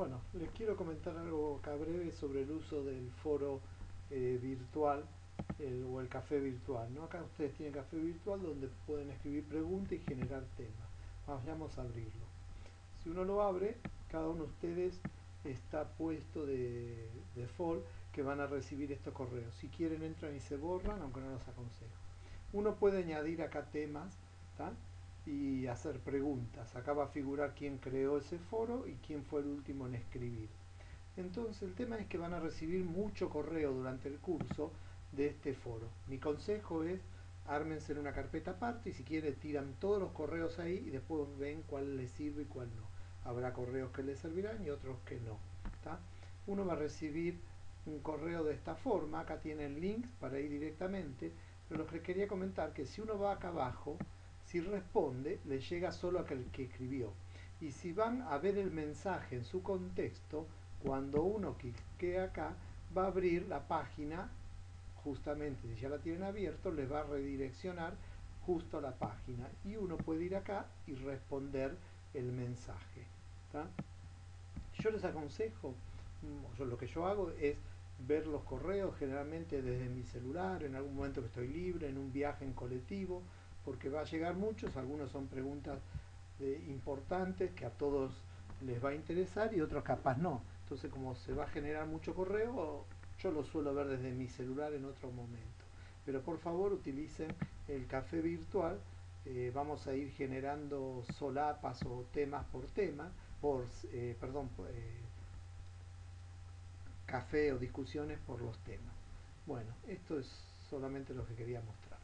Bueno, les quiero comentar algo acá breve sobre el uso del foro eh, virtual o el café virtual. ¿no? Acá ustedes tienen café virtual donde pueden escribir preguntas y generar temas. Vamos a abrirlo. Si uno lo abre, cada uno de ustedes está puesto de default que van a recibir estos correos. Si quieren entran y se borran, aunque no los aconsejo. Uno puede añadir acá temas, y hacer preguntas. Acá va a figurar quién creó ese foro y quién fue el último en escribir. Entonces el tema es que van a recibir mucho correo durante el curso de este foro. Mi consejo es ármense en una carpeta aparte y si quieren tiran todos los correos ahí y después ven cuál les sirve y cuál no. Habrá correos que les servirán y otros que no. Uno va a recibir un correo de esta forma, acá tienen links para ir directamente, pero lo que quería comentar que si uno va acá abajo, si responde, le llega solo a aquel que escribió. Y si van a ver el mensaje en su contexto, cuando uno clique acá, va a abrir la página, justamente si ya la tienen abierto, les va a redireccionar justo a la página. Y uno puede ir acá y responder el mensaje. Yo les aconsejo, yo, lo que yo hago es ver los correos generalmente desde mi celular, en algún momento que estoy libre, en un viaje en colectivo, porque va a llegar muchos, algunos son preguntas importantes que a todos les va a interesar y otros capaz no. Entonces como se va a generar mucho correo, yo lo suelo ver desde mi celular en otro momento. Pero por favor utilicen el café virtual, eh, vamos a ir generando solapas o temas por tema, por, eh, perdón, eh, café o discusiones por los temas. Bueno, esto es solamente lo que quería mostrar.